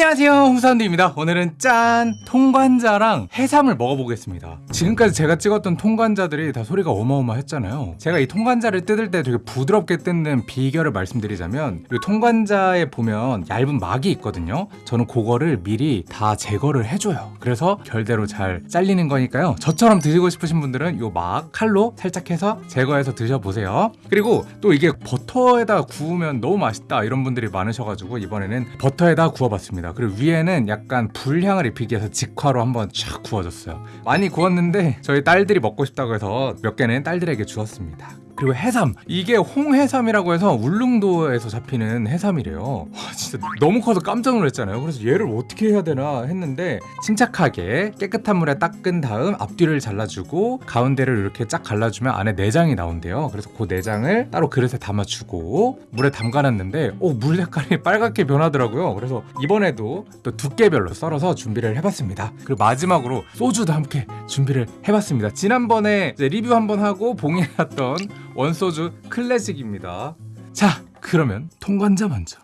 안녕하세요. 홍사운드입니다. 오늘은 짠 통관자랑 해삼을 먹어보겠습니다. 지금까지 제가 찍었던 통관자들이 다 소리가 어마어마했잖아요. 제가 이 통관자를 뜯을 때 되게 부드럽게 뜯는 비결을 말씀드리자면 이 통관자에 보면 얇은 막이 있거든요. 저는 그거를 미리 다 제거를 해줘요. 그래서 결대로 잘 잘리는 거니까요. 저처럼 드시고 싶으신 분들은 이 막 칼로 살짝 해서 제거해서 드셔보세요. 그리고 또 이게 버터에다 구우면 너무 맛있다 이런 분들이 많으셔가지고 이번에는 버터에다 구워봤습니다 그리고 위에는 약간 불향을 입히기 위해서 직화로 한번 쫙 구워줬어요. 많이 구웠는데 저희 딸들이 먹고 싶다고 해서 몇 개는 딸들에게 주었습니다 그리고 해삼. 이게 홍해삼이라고 해서 울릉도에서 잡히는 해삼이래요. 와 진짜 너무 커서 깜짝 놀랐잖아요. 그래서 얘를 어떻게 해야 되나 했는데 침착하게 깨끗한 물에 닦은 다음 앞뒤를 잘라주고 가운데를 이렇게 쫙 갈라주면 안에 내장이 나온대요. 그래서 그 내장을 따로 그릇에 담아주고 물에 담가놨는데 오, 물 색깔이 빨갛게 변하더라고요. 그래서 이번에도 또 두께별로 썰어서 준비를 해봤습니다. 그리고 마지막으로 소주도 함께 준비를 해봤습니다. 지난번에 리뷰 한번 하고 봉인해놨던 원소주 클래식입니다. 자, 그러면 통관자 먼저.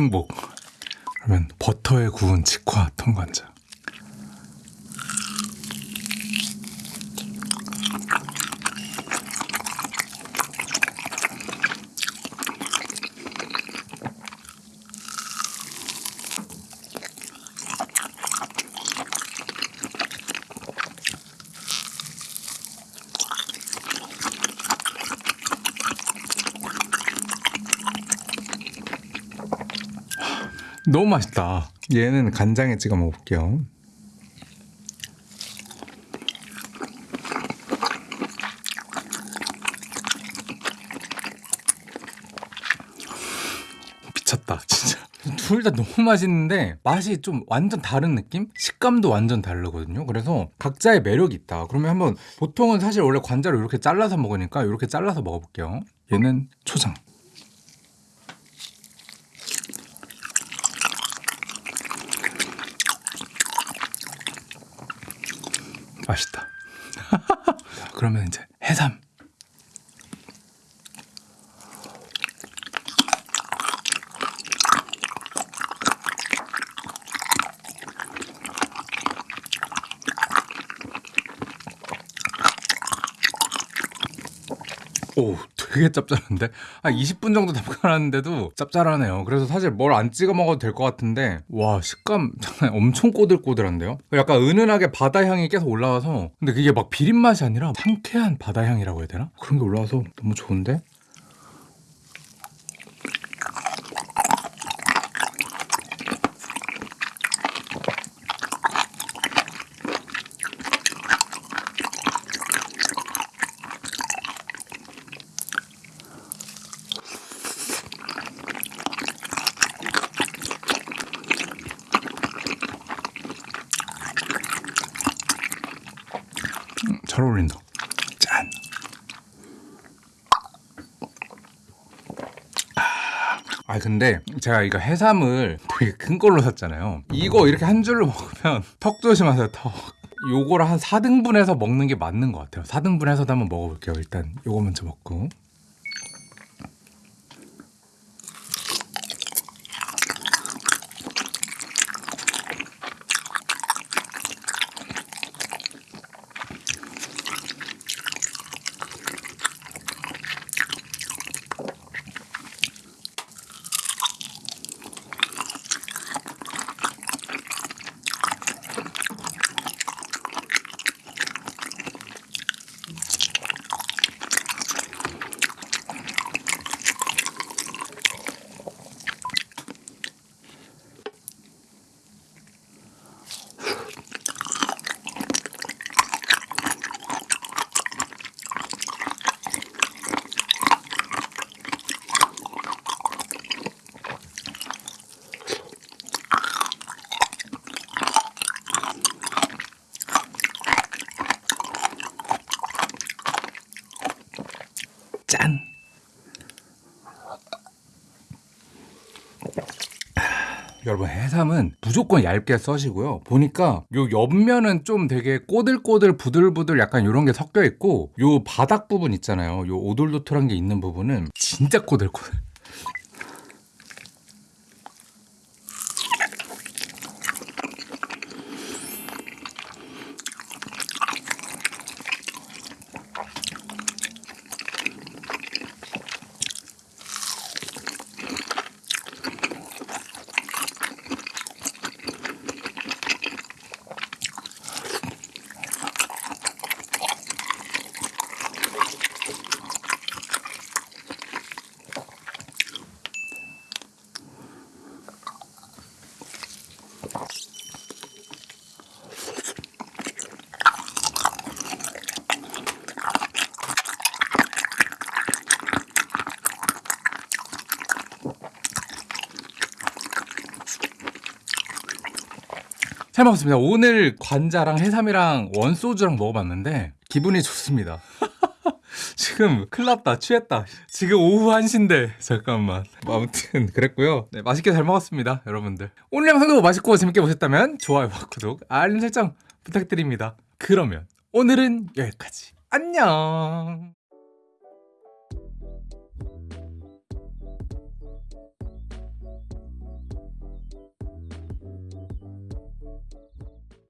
행복. 그러면 버터에 구운 직화 통관자. 너무 맛있다. 얘는 간장에 찍어 먹을게요. 미쳤다, 진짜. 둘 다 너무 맛있는데 맛이 좀 완전 다른 느낌? 식감도 완전 다르거든요. 그래서 각자의 매력이 있다. 그러면 한번 보통은 사실 원래 관자로 이렇게 잘라서 먹으니까 이렇게 잘라서 먹어볼게요. 얘는 초장. 맛있다. 자, 그러면 이제 해삼. 오, 되게 짭짤한데? 한 20분 정도 담가놨는데도 짭짤하네요. 그래서 사실 뭘 안 찍어 먹어도 될 것 같은데, 와, 식감 엄청 꼬들꼬들한데요? 약간 은은하게 바다 향이 계속 올라와서, 근데 그게 막 비린 맛이 아니라 상쾌한 바다 향이라고 해야 되나? 그런 게 올라와서 너무 좋은데? 잘 어울린다. 짠. 아 근데 제가 이거 해삼을 되게 큰 걸로 샀잖아요. 이거 이렇게 한 줄로 먹으면 턱 조심하세요. 턱. 요거를 한 4등분해서 먹는 게 맞는 것 같아요. 4등분해서도 한번 먹어볼게요. 일단 요거 먼저 먹고. 여러분 해삼은 무조건 얇게 써시고요. 보니까 요 옆면은 좀 되게 꼬들꼬들 부들부들 약간 이런 게 섞여 있고 요 바닥 부분 있잖아요. 요 오돌도돌한 게 있는 부분은 진짜 꼬들꼬들. 잘 먹었습니다. 오늘 관자랑 해삼이랑 원소주랑 먹어봤는데 기분이 좋습니다. 지금 큰일 났다. 취했다. 지금 오후 1시인데 잠깐만. 뭐 아무튼 그랬고요. 네 맛있게 잘 먹었습니다 여러분들. 오늘 영상도 맛있고 재밌게 보셨다면 좋아요와 구독 알림 설정 부탁드립니다. 그러면 오늘은 여기까지. 안녕